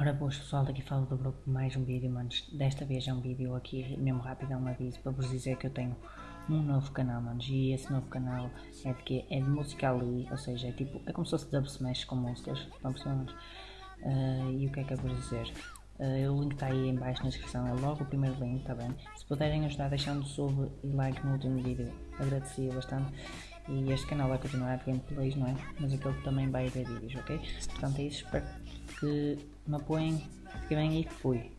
Ora boas pessoal, daqui falo do grupo mais um vídeo, manos. Desta vez é um vídeo aqui, mesmo rápido, é um aviso para vos dizer que eu tenho um novo canal, manos. E esse novo canal é de que é de música ali, ou seja, é tipo, é como se fosse dub smash com músicas, estão manos. Uh, e o que é que eu vou dizer? Uh, o link está aí em baixo na descrição, é logo o primeiro link, está bem? Se puderem ajudar deixando sub e like no último vídeo, agradecia bastante. E este canal vai continuar de gameplays, não é? Mas aquele também vai haver vídeos, ok? Portanto é isso, espero que me apoiem, que bem e fui.